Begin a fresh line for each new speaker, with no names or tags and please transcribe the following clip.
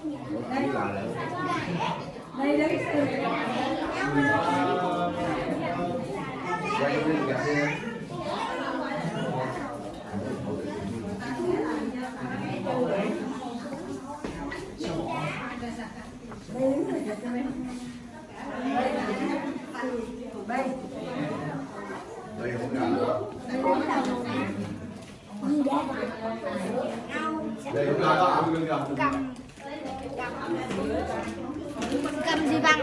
đây đây đấy
đây cũng là ăn
lương
búa di văn.